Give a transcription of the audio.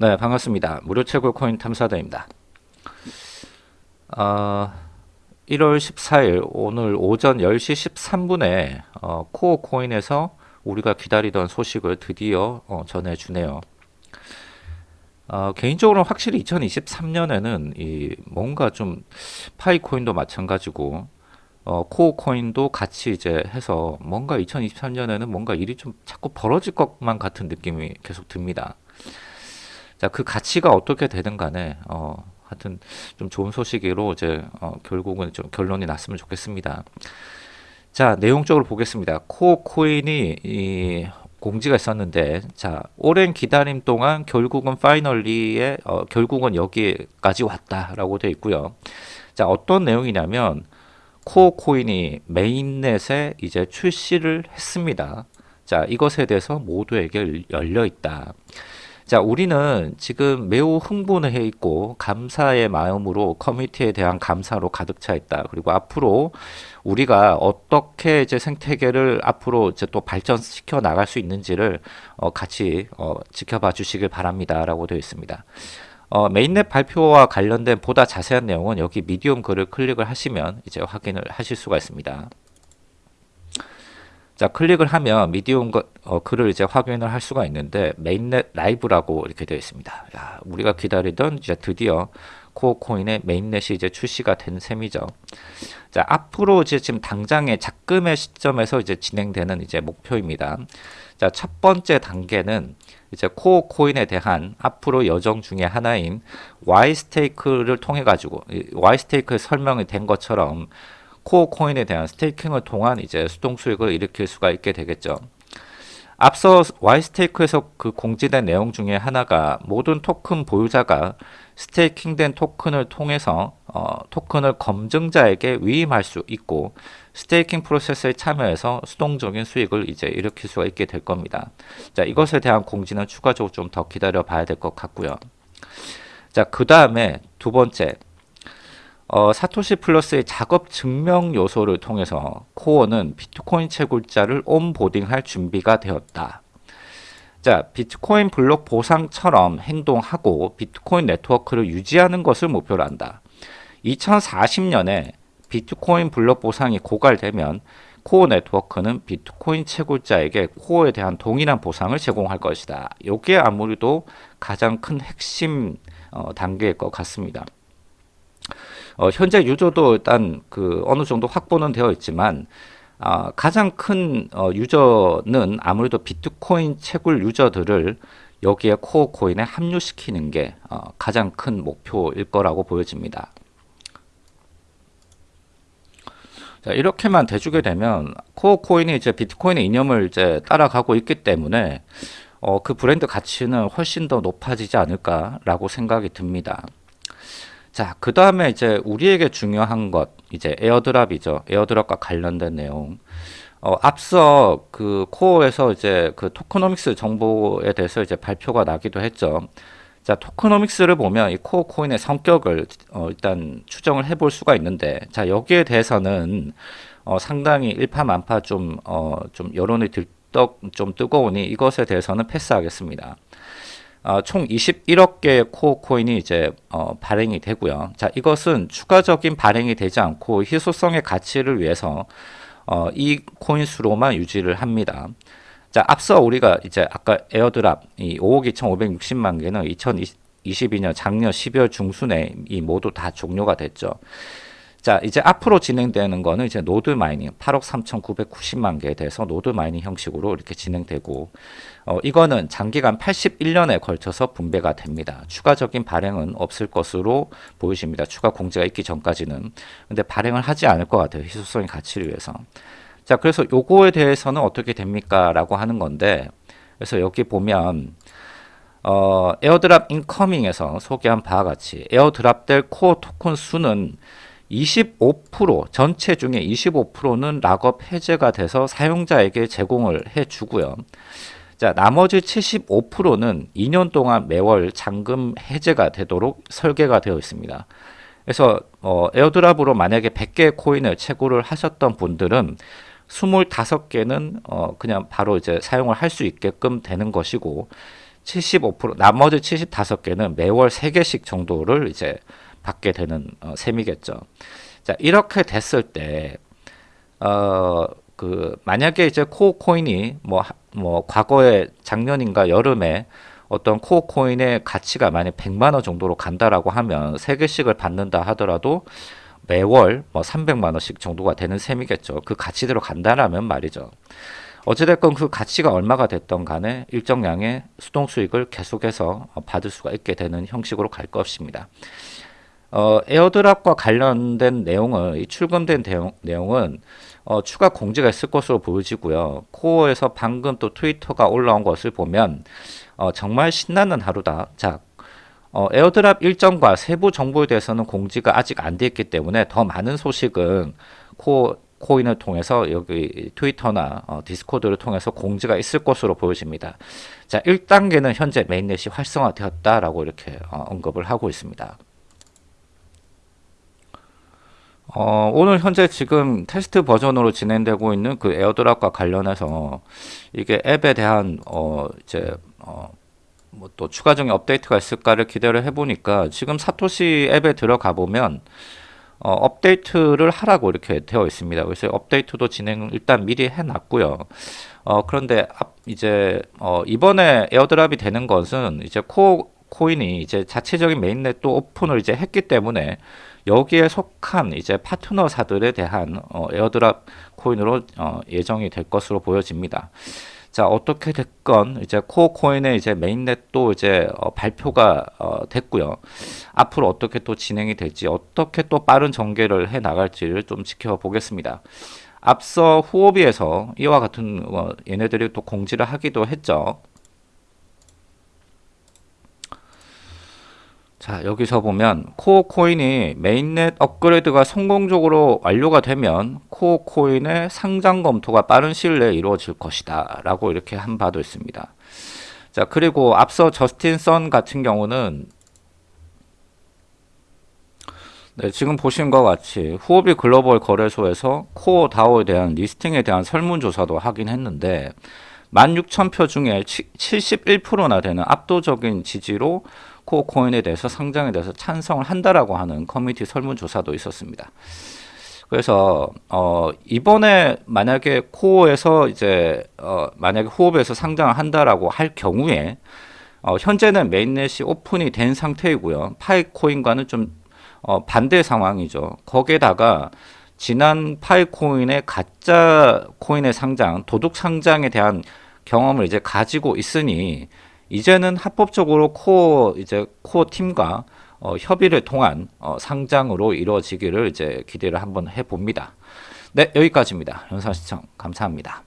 네, 반갑습니다. 무료 채굴 코인 탐사대입니다. 어, 1월 14일 오늘 오전 10시 13분에 어, 코어 코인에서 우리가 기다리던 소식을 드디어 어, 전해주네요. 어, 개인적으로 확실히 2023년에는 이 뭔가 좀 파이 코인도 마찬가지고 어, 코어 코인도 같이 이제 해서 뭔가 2023년에는 뭔가 일이 좀 자꾸 벌어질 것만 같은 느낌이 계속 듭니다. 자, 그 가치가 어떻게 되든 간에, 어, 하여튼 좀 좋은 소식으로 이제, 어, 결국은 좀 결론이 났으면 좋겠습니다. 자, 내용적으로 보겠습니다. Core 코인이 이 공지가 있었는데, 자, 오랜 기다림 동안 결국은 finally에, 어, 결국은 여기까지 왔다라고 되어 있고요. 자, 어떤 내용이냐면, 코어 코인이 메인넷에 이제 출시를 했습니다. 자, 이것에 대해서 모두에게 열려 있다. 자, 우리는 지금 매우 흥분해 있고 감사의 마음으로 커뮤니티에 대한 감사로 가득 차 있다. 그리고 앞으로 우리가 어떻게 이제 생태계를 앞으로 이제 또 발전시켜 나갈 수 있는지를 어, 같이 어, 지켜봐 주시길 바랍니다라고 되어 있습니다. 어, mainnet 발표와 관련된 보다 자세한 내용은 여기 Medium 글을 클릭을 하시면 이제 확인을 하실 수가 있습니다. 자 클릭을 하면 Medium 거, 어, 글을 이제 확인을 할 수가 있는데 mainnet live라고 이렇게 되어 있습니다. 야, 우리가 기다리던 이제 드디어 코어 코인의 메인넷이 이제 출시가 된 셈이죠. 자 앞으로 이제 지금 당장의 작금의 시점에서 이제 진행되는 이제 목표입니다. 자 첫 번째 단계는 이제 Core 코인에 대한 앞으로 여정 중에 하나인 Y stake를 통해 가지고 Y stake 설명이 된 것처럼 Core 코인에 대한 staking을 통한 이제 수동 수익을 일으킬 수가 있게 되겠죠. 앞서 Y stake에서 그 공지된 내용 중에 하나가 모든 토큰 보유자가 staking된 토큰을 통해서 어, 토큰을 검증자에게 위임할 수 있고 staking 프로세스에 참여해서 수동적인 수익을 이제 일으킬 수가 있게 될 겁니다. 자, 이것에 대한 공지는 추가적으로 좀 더 기다려 봐야 될 것 같고요. 자, 그 다음에 두 번째, 어, Satoshi Plus의 작업 증명 요소를 통해서 Core는 비트코인 채굴자를 onboarding할 준비가 되었다. 자, 비트코인 블록 보상처럼 행동하고 비트코인 네트워크를 유지하는 것을 목표로 한다. 2040년에 비트코인 블록 보상이 고갈되면 Core 네트워크는 비트코인 채굴자에게 Core에 대한 동일한 보상을 제공할 것이다. 이게 아무래도 가장 큰 핵심 어, 단계일 것 같습니다. 어, 현재 유저도 일단 그 어느 정도 확보는 되어 있지만 어, 가장 큰 어, 유저는 아무래도 비트코인 채굴 유저들을 여기에 코어 코인에 합류시키는 게 어, 가장 큰 목표일 거라고 보여집니다. 자, 이렇게만 대주게 되면 코어 코인이 이제 비트코인의 이념을 이제 따라가고 있기 때문에 어, 그 브랜드 가치는 훨씬 더 높아지지 않을까라고 생각이 듭니다. 자, 그 다음에 이제 우리에게 중요한 것, 이제 airdrop이죠. airdrop과 관련된 내용. 어, 앞서 그 Core에서 이제 그 tokenomics 정보에 대해서 이제 발표가 나기도 했죠. 자, tokenomics를 보면 이 Core 코인의 성격을 어, 일단 추정을 해볼 수가 있는데, 자, 여기에 대해서는 어, 상당히 일파만파 좀, 어, 좀 여론이 들떡 좀 뜨거우니 이것에 대해서는 패스하겠습니다. 어, 총 21억 개의 Core 코인이 이제 어, 발행이 되고요. 자, 이것은 추가적인 발행이 되지 않고 희소성의 가치를 위해서 어, 이 코인 수로만 유지를 합니다. 자, 앞서 우리가 이제 아까 airdrop 이 5억 2,560만 개는 2022년 작년 12월 중순에 이 모두 다 종료가 됐죠. 자, 이제 앞으로 진행되는 거는 이제 node mining 8억 3,990만 개에 대해서 node mining 형식으로 이렇게 진행되고 어, 이거는 장기간 81년에 걸쳐서 분배가 됩니다. 추가적인 발행은 없을 것으로 보여집니다. 추가 공지가 있기 전까지는. 근데 발행을 하지 않을 것 같아요. 희소성의 가치를 위해서. 자, 그래서 요거에 대해서는 어떻게 됩니까? 라고 하는 건데 그래서 여기 보면 어, airdrop incoming에서 소개한 바와 같이 airdrop 될 Core 토큰 수는 25% 전체 중에 25%는 lockup 해제가 돼서 사용자에게 제공을 해 주고요. 자, 나머지 75%는 2년 동안 매월 잔금 해제가 되도록 설계가 되어 있습니다. 그래서 어, 에어드랍으로 만약에 100개 코인을 채굴을 하셨던 분들은 25개는 어, 그냥 바로 이제 사용을 할 수 있게끔 되는 것이고 75% 나머지 75개는 매월 3개씩 정도를 이제 받게 되는 어, 셈이겠죠. 자, 이렇게 됐을 때 어, 그 만약에 이제 코어 코인이 뭐, 뭐 과거에 작년인가 여름에 어떤 코어 코인의 가치가 만약 100만 원 정도로 간다라고 하면 3개씩을 받는다 하더라도 매월 뭐 300만 원씩 정도가 되는 셈이겠죠. 그 가치대로 간다라면 말이죠. 어찌됐건 그 가치가 얼마가 됐던 간에 일정량의 수동 수익을 계속해서 받을 수가 있게 되는 형식으로 갈 것입니다. 어, airdrop과 관련된 내용은 이 출금된 대용, 내용은 어, 추가 공지가 있을 것으로 보여지고요. Core에서 방금 또 트위터가 올라온 것을 보면 어, 정말 신나는 하루다. 자, 어, airdrop 일정과 세부 정보에 대해서는 공지가 아직 안돼 있기 때문에 더 많은 소식은 Core 코인을 통해서 여기 트위터나 어, Discord를 통해서 공지가 있을 것으로 보여집니다. 자, 1단계는 현재 mainnet이 활성화되었다라고 이렇게 어, 언급을 하고 있습니다. 어, 오늘 현재 지금 테스트 버전으로 진행되고 있는 그 airdrop과 관련해서 이게 앱에 대한 어, 이제 어, 뭐 또 추가적인 업데이트가 있을까를 기대를 해보니까 지금 Satoshi 앱에 들어가 보면 어, 업데이트를 하라고 이렇게 되어 있습니다. 그래서 업데이트도 진행 일단 미리 해놨고요. 어, 그런데 앞, 이제 어, 이번에 airdrop이 되는 것은 이제 Core 코인이 이제 자체적인 mainnet 또 오픈을 이제 했기 때문에 여기에 속한 이제 파트너사들에 대한 어, airdrop 코인으로 어, 예정이 될 것으로 보여집니다. 자 어떻게 됐건 이제 코어 코인의 이제 mainnet도 이제 어, 발표가 어, 됐고요. 앞으로 어떻게 또 진행이 될지 어떻게 또 빠른 전개를 해 나갈지를 좀 지켜보겠습니다. 앞서 후오비에서 이와 같은 어, 얘네들이 또 공지를 하기도 했죠. 자 여기서 보면 코어 코인이 mainnet 업그레이드가 성공적으로 완료가 되면 코어 코인의 상장 검토가 빠른 시일 내에 이루어질 것이다 라고 이렇게 한 바도 있습니다. 자 그리고 앞서 저스틴 선 같은 경우는 네, 지금 보신 것 같이 후오비 글로벌 거래소에서 코어 다오에 대한 listing에 대한 설문조사도 하긴 했는데 16,000표 중에 71%나 되는 압도적인 지지로 코어 코인에 대해서 상장에 대해서 찬성을 한다라고 하는 커뮤니티 설문조사도 있었습니다. 그래서 어 이번에 만약에 코어에서 이제 어 만약에 후오비에서 상장을 한다라고 할 경우에 어 현재는 mainnet이 오픈이 된 상태이고요. 파이 코인과는 좀 어 반대 상황이죠. 거기에다가 지난 파이 코인의 가짜 코인의 상장, 도둑 상장에 대한 경험을 이제 가지고 있으니 이제는 합법적으로 코어 이제 코어 팀과 어, 협의를 통한 어, 상장으로 이루어지기를 이제 기대를 한번 해봅니다. 네, 여기까지입니다. 영상 시청 감사합니다.